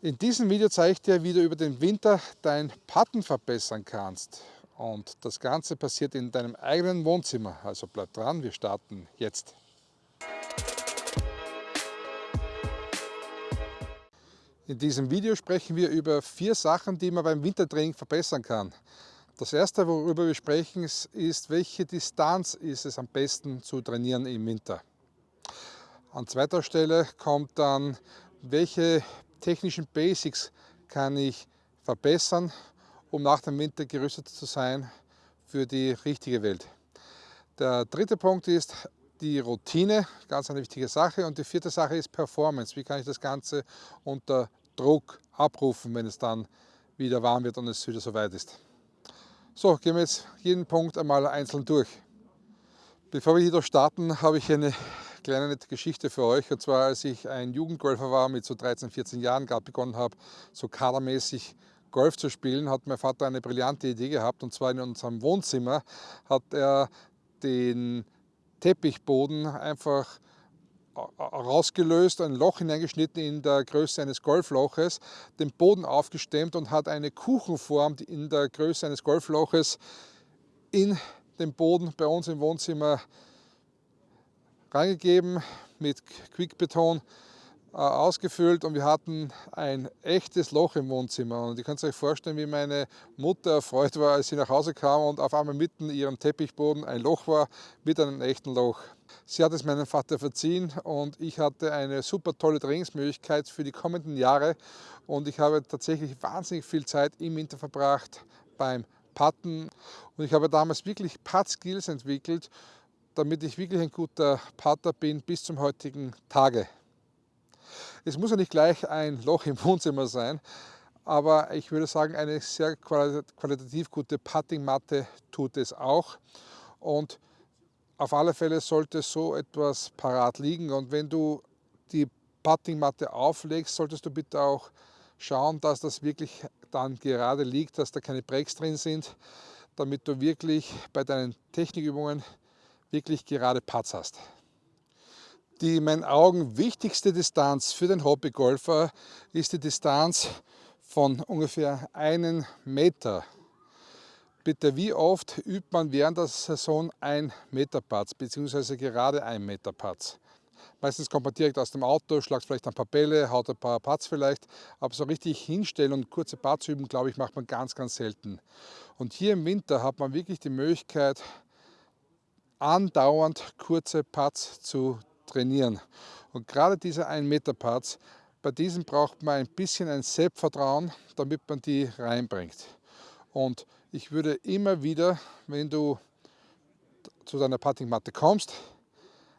In diesem Video zeige ich dir, wie du über den Winter dein Patten verbessern kannst. Und das Ganze passiert in deinem eigenen Wohnzimmer. Also bleib dran, wir starten jetzt. In diesem Video sprechen wir über vier Sachen, die man beim Wintertraining verbessern kann. Das erste, worüber wir sprechen, ist, welche Distanz ist es am besten zu trainieren im Winter. An zweiter Stelle kommt dann, welche technischen Basics kann ich verbessern, um nach dem Winter gerüstet zu sein für die richtige Welt. Der dritte Punkt ist die Routine, ganz eine wichtige Sache. Und die vierte Sache ist Performance. Wie kann ich das Ganze unter Druck abrufen, wenn es dann wieder warm wird und es wieder soweit ist. So, gehen wir jetzt jeden Punkt einmal einzeln durch. Bevor wir hier starten, habe ich eine kleine nette Geschichte für euch. Und zwar, als ich ein Jugendgolfer war, mit so 13, 14 Jahren gerade begonnen habe, so kadermäßig Golf zu spielen, hat mein Vater eine brillante Idee gehabt. Und zwar in unserem Wohnzimmer hat er den Teppichboden einfach rausgelöst, ein Loch hineingeschnitten in der Größe eines Golfloches, den Boden aufgestemmt und hat eine Kuchenform in der Größe eines Golfloches in den Boden bei uns im Wohnzimmer reingegeben, mit Quickbeton äh, ausgefüllt und wir hatten ein echtes Loch im Wohnzimmer. Und ihr könnt euch vorstellen, wie meine Mutter erfreut war, als sie nach Hause kam und auf einmal mitten in ihrem Teppichboden ein Loch war mit einem echten Loch. Sie hat es meinem Vater verziehen und ich hatte eine super tolle Trainingsmöglichkeit für die kommenden Jahre und ich habe tatsächlich wahnsinnig viel Zeit im Winter verbracht beim Putten und ich habe damals wirklich Putt-Skills entwickelt damit ich wirklich ein guter Pater bin bis zum heutigen Tage. Es muss ja nicht gleich ein Loch im Wohnzimmer sein, aber ich würde sagen, eine sehr qualitativ gute Puttingmatte tut es auch. Und auf alle Fälle sollte so etwas parat liegen. Und wenn du die Puttingmatte auflegst, solltest du bitte auch schauen, dass das wirklich dann gerade liegt, dass da keine Breaks drin sind, damit du wirklich bei deinen Technikübungen wirklich gerade Patz hast. Die in meinen Augen wichtigste Distanz für den Hobbygolfer ist die Distanz von ungefähr einen Meter. Bitte, wie oft übt man während der Saison ein Meter Patz, beziehungsweise gerade ein Meter Patz? Meistens kommt man direkt aus dem Auto, schlagt vielleicht ein paar Bälle, haut ein paar Patz vielleicht, aber so richtig hinstellen und kurze Patz üben, glaube ich, macht man ganz, ganz selten. Und hier im Winter hat man wirklich die Möglichkeit, andauernd kurze Putts zu trainieren. Und gerade diese 1 Meter Putts, bei diesen braucht man ein bisschen ein Selbstvertrauen, damit man die reinbringt. Und ich würde immer wieder, wenn du zu deiner Puttingmatte kommst,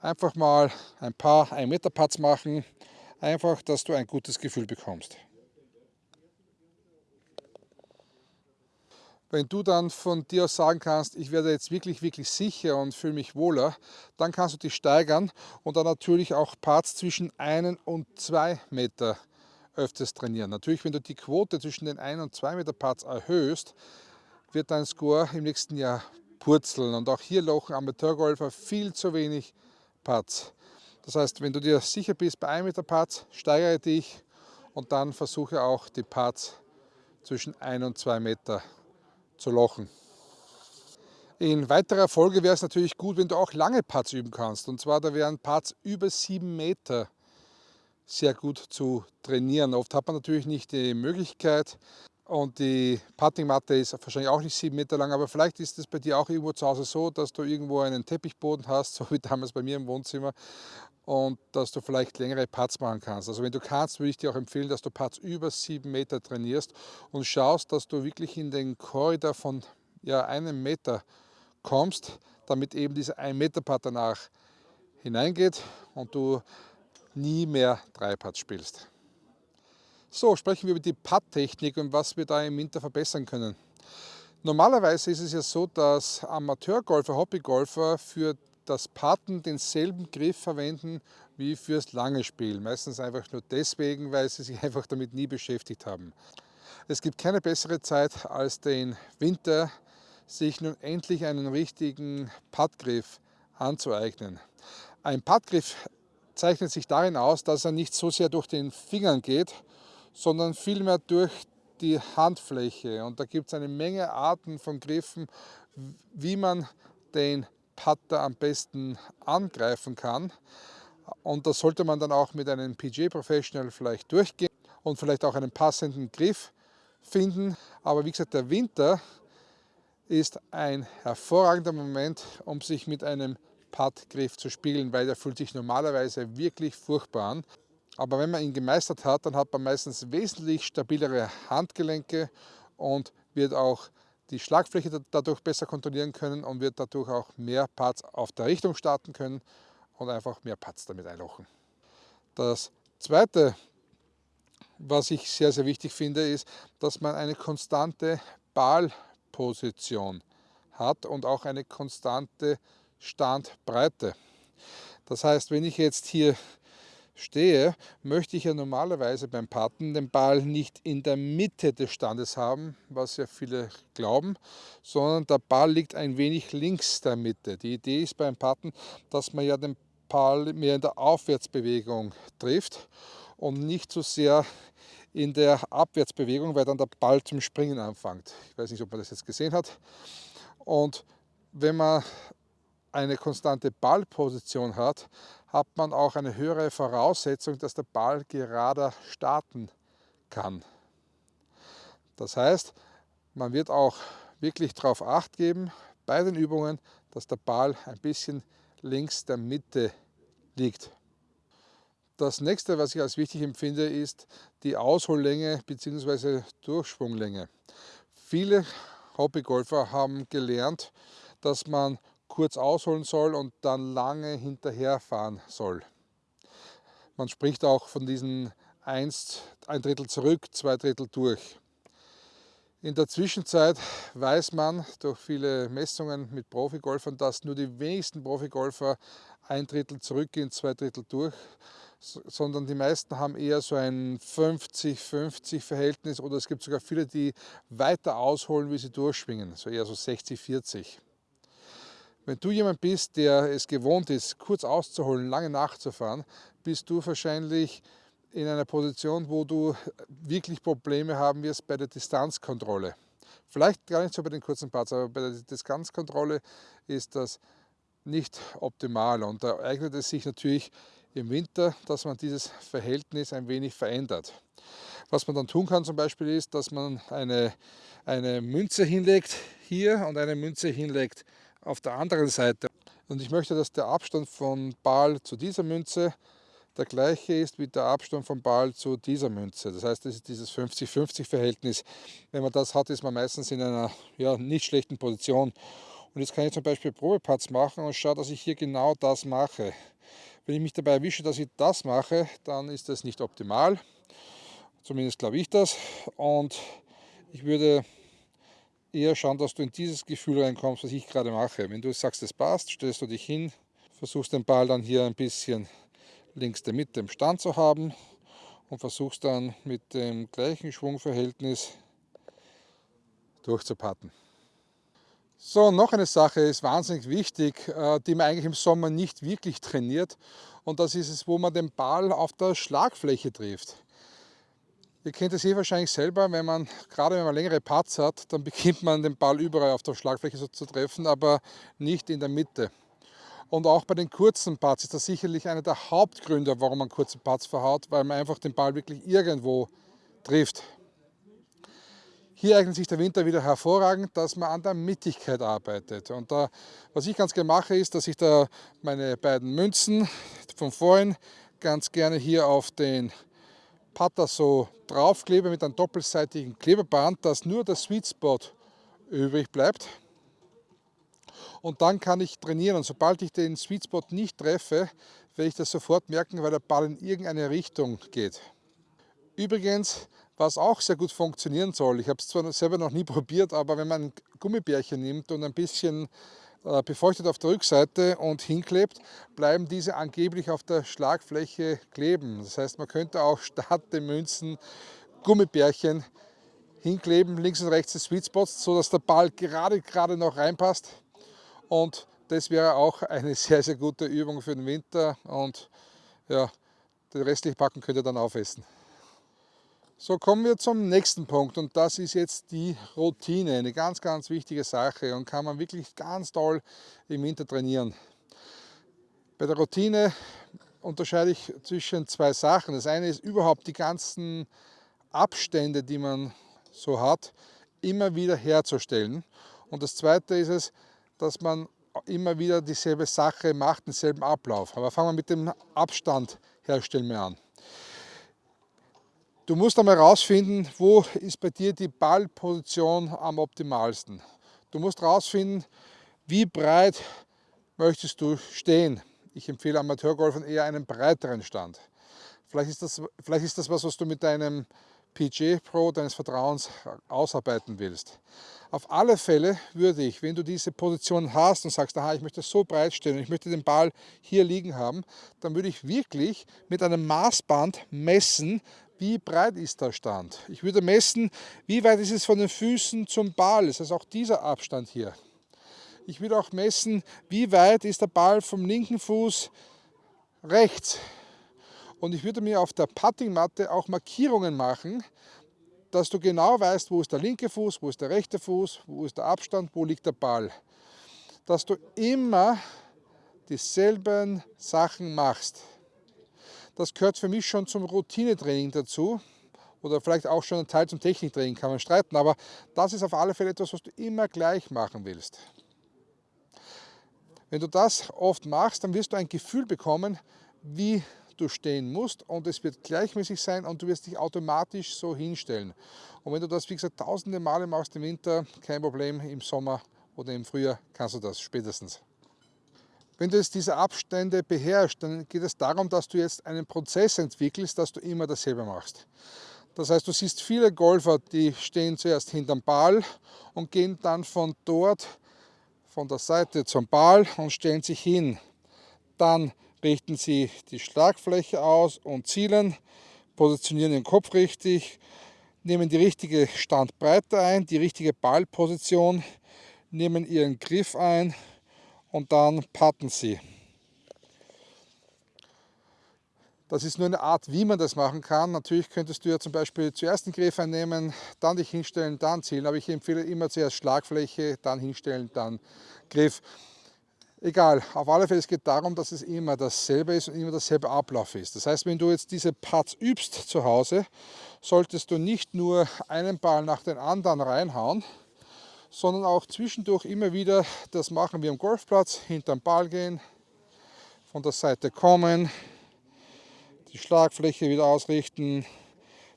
einfach mal ein paar 1 Meter Putts machen, einfach, dass du ein gutes Gefühl bekommst. Wenn du dann von dir aus sagen kannst, ich werde jetzt wirklich, wirklich sicher und fühle mich wohler, dann kannst du dich steigern und dann natürlich auch Parts zwischen 1 und 2 Meter öfters trainieren. Natürlich, wenn du die Quote zwischen den 1 und 2 Meter Parts erhöhst, wird dein Score im nächsten Jahr purzeln. Und auch hier lochen Amateurgolfer viel zu wenig Parts. Das heißt, wenn du dir sicher bist bei 1 Meter Parts, steigere dich und dann versuche auch die Parts zwischen 1 und 2 Meter zu lochen. In weiterer Folge wäre es natürlich gut, wenn du auch lange Putts üben kannst. Und zwar, da wären Putts über 7 Meter sehr gut zu trainieren. Oft hat man natürlich nicht die Möglichkeit und die Puttingmatte ist wahrscheinlich auch nicht 7 Meter lang, aber vielleicht ist es bei dir auch irgendwo zu Hause so, dass du irgendwo einen Teppichboden hast, so wie damals bei mir im Wohnzimmer und dass du vielleicht längere Putts machen kannst. Also wenn du kannst, würde ich dir auch empfehlen, dass du Putts über 7 Meter trainierst und schaust, dass du wirklich in den Korridor von ja, einem Meter kommst, damit eben dieser 1 Meter Putt danach hineingeht und du nie mehr drei Putts spielst. So, sprechen wir über die Putt-Technik und was wir da im Winter verbessern können. Normalerweise ist es ja so, dass Amateurgolfer, Hobbygolfer für das Putten denselben Griff verwenden wie fürs lange Spiel. Meistens einfach nur deswegen, weil sie sich einfach damit nie beschäftigt haben. Es gibt keine bessere Zeit als den Winter, sich nun endlich einen richtigen Puttgriff anzueignen. Ein Puttgriff zeichnet sich darin aus, dass er nicht so sehr durch den Fingern geht, sondern vielmehr durch die Handfläche. Und da gibt es eine Menge Arten von Griffen, wie man den Putter am besten angreifen kann. Und das sollte man dann auch mit einem PG Professional vielleicht durchgehen und vielleicht auch einen passenden Griff finden. Aber wie gesagt, der Winter ist ein hervorragender Moment, um sich mit einem Puttgriff zu spielen, weil der fühlt sich normalerweise wirklich furchtbar an. Aber wenn man ihn gemeistert hat, dann hat man meistens wesentlich stabilere Handgelenke und wird auch die Schlagfläche dadurch besser kontrollieren können und wird dadurch auch mehr Parts auf der Richtung starten können und einfach mehr Parts damit einlochen. Das zweite, was ich sehr, sehr wichtig finde, ist, dass man eine konstante Ballposition hat und auch eine konstante Standbreite. Das heißt, wenn ich jetzt hier stehe, möchte ich ja normalerweise beim Patten den Ball nicht in der Mitte des Standes haben, was ja viele glauben, sondern der Ball liegt ein wenig links der Mitte. Die Idee ist beim Patten, dass man ja den Ball mehr in der Aufwärtsbewegung trifft und nicht so sehr in der Abwärtsbewegung, weil dann der Ball zum Springen anfängt. Ich weiß nicht, ob man das jetzt gesehen hat. Und wenn man eine konstante Ballposition hat, hat man auch eine höhere Voraussetzung, dass der Ball gerader starten kann. Das heißt, man wird auch wirklich darauf acht geben bei den Übungen, dass der Ball ein bisschen links der Mitte liegt. Das nächste, was ich als wichtig empfinde, ist die Aushollänge bzw. Durchschwunglänge. Viele Hobbygolfer haben gelernt, dass man kurz ausholen soll und dann lange hinterherfahren soll. Man spricht auch von diesen 1, ein Drittel zurück, zwei Drittel durch. In der Zwischenzeit weiß man durch viele Messungen mit Profigolfern, dass nur die wenigsten Profigolfer ein Drittel zurückgehen, zwei Drittel durch, sondern die meisten haben eher so ein 50-50 Verhältnis oder es gibt sogar viele, die weiter ausholen, wie sie durchschwingen, so eher so 60-40. Wenn du jemand bist, der es gewohnt ist, kurz auszuholen, lange nachzufahren, bist du wahrscheinlich in einer Position, wo du wirklich Probleme haben wirst bei der Distanzkontrolle. Vielleicht gar nicht so bei den kurzen Parts, aber bei der Distanzkontrolle ist das nicht optimal und da eignet es sich natürlich im Winter, dass man dieses Verhältnis ein wenig verändert. Was man dann tun kann zum Beispiel ist, dass man eine, eine Münze hinlegt hier und eine Münze hinlegt auf der anderen Seite. Und ich möchte, dass der Abstand von Ball zu dieser Münze der gleiche ist wie der Abstand vom Ball zu dieser Münze. Das heißt, das ist dieses 50-50 Verhältnis. Wenn man das hat, ist man meistens in einer ja, nicht schlechten Position. Und jetzt kann ich zum Beispiel Probeparts machen und schaue, dass ich hier genau das mache. Wenn ich mich dabei erwische, dass ich das mache, dann ist das nicht optimal. Zumindest glaube ich das. Und ich würde eher schauen, dass du in dieses Gefühl reinkommst, was ich gerade mache. Wenn du sagst, es passt, stellst du dich hin, versuchst den Ball dann hier ein bisschen links der Mitte im Stand zu haben und versuchst dann mit dem gleichen Schwungverhältnis durchzupatten. So, noch eine Sache ist wahnsinnig wichtig, äh, die man eigentlich im Sommer nicht wirklich trainiert und das ist es, wo man den Ball auf der Schlagfläche trifft. Ihr kennt es eh wahrscheinlich selber, wenn man, gerade wenn man längere Parts hat, dann beginnt man den Ball überall auf der Schlagfläche so zu treffen, aber nicht in der Mitte. Und auch bei den kurzen Parts ist das sicherlich einer der Hauptgründe, warum man kurze Parts verhaut, weil man einfach den Ball wirklich irgendwo trifft. Hier eignet sich der Winter wieder hervorragend, dass man an der Mittigkeit arbeitet. Und da, was ich ganz gerne mache, ist, dass ich da meine beiden Münzen von vorhin ganz gerne hier auf den Putter so draufklebe mit einem doppelseitigen Klebeband, dass nur der Sweet Spot übrig bleibt. Und dann kann ich trainieren und sobald ich den Sweet Spot nicht treffe, werde ich das sofort merken, weil der Ball in irgendeine Richtung geht. Übrigens, was auch sehr gut funktionieren soll, ich habe es zwar selber noch nie probiert, aber wenn man ein Gummibärchen nimmt und ein bisschen befeuchtet auf der Rückseite und hinklebt, bleiben diese angeblich auf der Schlagfläche kleben. Das heißt, man könnte auch statt den Münzen Gummibärchen hinkleben, links und rechts die Sweet Spots, sodass der Ball gerade, gerade noch reinpasst. Und das wäre auch eine sehr, sehr gute Übung für den Winter und ja, den restlichen Packen könnt ihr dann aufessen. So kommen wir zum nächsten Punkt und das ist jetzt die Routine, eine ganz, ganz wichtige Sache und kann man wirklich ganz toll im Winter trainieren. Bei der Routine unterscheide ich zwischen zwei Sachen. Das eine ist überhaupt die ganzen Abstände, die man so hat, immer wieder herzustellen. Und das zweite ist es, dass man immer wieder dieselbe Sache macht, denselben Ablauf. Aber fangen wir mit dem Abstand herstellen wir an. Du musst einmal herausfinden, wo ist bei dir die Ballposition am optimalsten. Du musst herausfinden, wie breit möchtest du stehen. Ich empfehle Amateurgolfern eher einen breiteren Stand. Vielleicht ist, das, vielleicht ist das was, was du mit deinem PG Pro deines Vertrauens ausarbeiten willst. Auf alle Fälle würde ich, wenn du diese Position hast und sagst, aha, ich möchte so breit stehen und ich möchte den Ball hier liegen haben, dann würde ich wirklich mit einem Maßband messen, wie breit ist der Stand. Ich würde messen, wie weit ist es von den Füßen zum Ball, das heißt auch dieser Abstand hier. Ich würde auch messen, wie weit ist der Ball vom linken Fuß rechts. Und ich würde mir auf der Puttingmatte auch Markierungen machen, dass du genau weißt, wo ist der linke Fuß, wo ist der rechte Fuß, wo ist der Abstand, wo liegt der Ball. Dass du immer dieselben Sachen machst. Das gehört für mich schon zum Routinetraining dazu oder vielleicht auch schon ein Teil zum Techniktraining, kann man streiten, aber das ist auf alle Fälle etwas, was du immer gleich machen willst. Wenn du das oft machst, dann wirst du ein Gefühl bekommen, wie du stehen musst und es wird gleichmäßig sein und du wirst dich automatisch so hinstellen. Und wenn du das, wie gesagt, tausende Male machst im Winter, kein Problem, im Sommer oder im Frühjahr kannst du das spätestens. Wenn du jetzt diese Abstände beherrschst, dann geht es darum, dass du jetzt einen Prozess entwickelst, dass du immer dasselbe machst. Das heißt, du siehst viele Golfer, die stehen zuerst hinterm Ball und gehen dann von dort, von der Seite zum Ball und stellen sich hin. Dann richten sie die Schlagfläche aus und zielen, positionieren den Kopf richtig, nehmen die richtige Standbreite ein, die richtige Ballposition, nehmen ihren Griff ein und dann patten sie. Das ist nur eine Art, wie man das machen kann. Natürlich könntest du ja zum Beispiel zuerst den Griff einnehmen, dann dich hinstellen, dann zielen. Aber ich empfehle immer zuerst Schlagfläche, dann hinstellen, dann Griff. Egal, auf alle Fälle es geht darum, dass es immer dasselbe ist und immer dasselbe Ablauf ist. Das heißt, wenn du jetzt diese Putts übst zu Hause, solltest du nicht nur einen Ball nach den anderen reinhauen, sondern auch zwischendurch immer wieder das machen wie am Golfplatz, hinterm Ball gehen, von der Seite kommen, die Schlagfläche wieder ausrichten,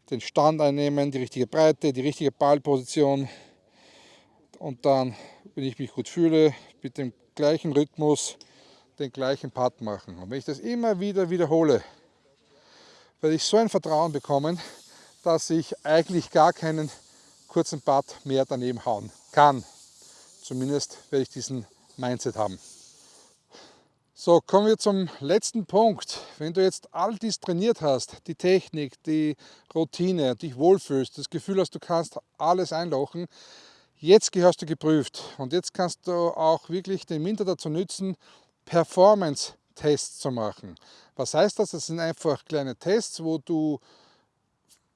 den Stand einnehmen, die richtige Breite, die richtige Ballposition und dann, wenn ich mich gut fühle, mit dem gleichen Rhythmus den gleichen Putt machen. Und wenn ich das immer wieder wiederhole, werde ich so ein Vertrauen bekommen, dass ich eigentlich gar keinen kurzen Putt mehr daneben hauen kann. Zumindest werde ich diesen Mindset haben. So, kommen wir zum letzten Punkt. Wenn du jetzt all dies trainiert hast, die Technik, die Routine, dich wohlfühlst, das Gefühl hast, du kannst alles einlochen, jetzt gehörst du geprüft. Und jetzt kannst du auch wirklich den Winter dazu nützen, Performance-Tests zu machen. Was heißt das? Das sind einfach kleine Tests, wo du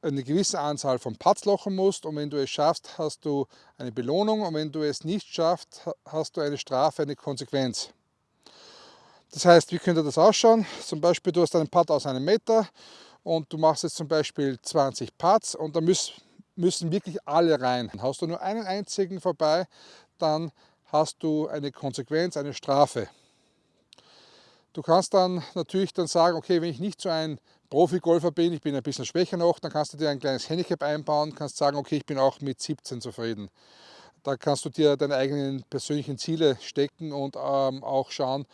eine gewisse Anzahl von Putts lochen musst und wenn du es schaffst, hast du eine Belohnung und wenn du es nicht schaffst, hast du eine Strafe, eine Konsequenz. Das heißt, wie könnte das ausschauen? Zum Beispiel, du hast einen Putt aus einem Meter und du machst jetzt zum Beispiel 20 Putts und da müssen, müssen wirklich alle rein. Hast du nur einen einzigen vorbei, dann hast du eine Konsequenz, eine Strafe. Du kannst dann natürlich dann sagen, okay, wenn ich nicht so ein Profi-Golfer bin, ich bin ein bisschen schwächer noch, dann kannst du dir ein kleines Handicap einbauen, kannst sagen, okay, ich bin auch mit 17 zufrieden. Da kannst du dir deine eigenen persönlichen Ziele stecken und ähm, auch schauen,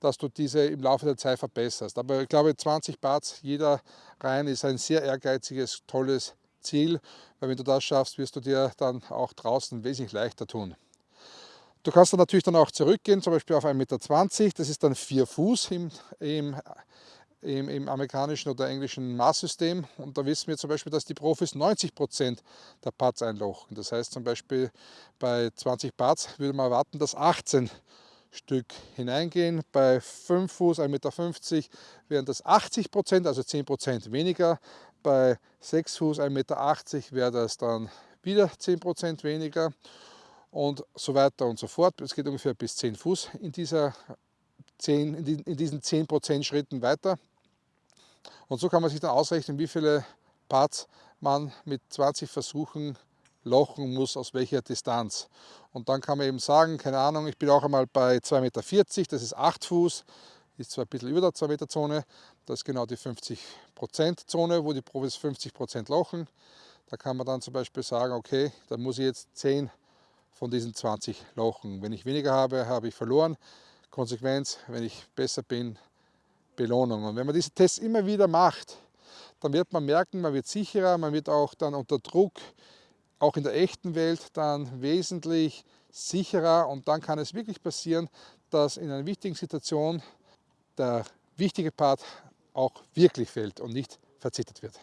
dass du diese im Laufe der Zeit verbesserst. Aber ich glaube, 20 Bars jeder rein ist ein sehr ehrgeiziges, tolles Ziel, weil wenn du das schaffst, wirst du dir dann auch draußen wesentlich leichter tun. Du kannst dann natürlich dann auch zurückgehen, zum Beispiel auf 1,20 Meter, das ist dann 4 Fuß im, im im, im, amerikanischen oder englischen Maßsystem. Und da wissen wir zum Beispiel, dass die Profis 90 Prozent der Parts einlochen. Das heißt zum Beispiel bei 20 Parts würde man erwarten, dass 18 Stück hineingehen. Bei 5 Fuß, 1,50 Meter wären das 80 Prozent, also 10 Prozent weniger Bei 6 Fuß 1,80 Meter wäre das dann wieder 10% weniger und so weiter und so fort. Es geht ungefähr bis 10 Fuß in, dieser 10, in diesen 10% Schritten weiter. Und so kann man sich dann ausrechnen, wie viele Parts man mit 20 Versuchen lochen muss, aus welcher Distanz. Und dann kann man eben sagen, keine Ahnung, ich bin auch einmal bei 2,40 Meter, das ist 8 Fuß, ist zwar ein bisschen über der 2 Meter Zone, das ist genau die 50% Zone, wo die Profis 50% lochen. Da kann man dann zum Beispiel sagen, okay, da muss ich jetzt 10 von diesen 20 lochen. Wenn ich weniger habe, habe ich verloren. Konsequenz, wenn ich besser bin, Belohnung. Und wenn man diese Tests immer wieder macht, dann wird man merken, man wird sicherer, man wird auch dann unter Druck, auch in der echten Welt, dann wesentlich sicherer und dann kann es wirklich passieren, dass in einer wichtigen Situation der wichtige Part auch wirklich fällt und nicht verzittert wird.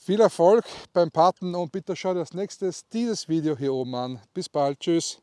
Viel Erfolg beim Paten und bitte schau dir als nächstes dieses Video hier oben an. Bis bald, tschüss.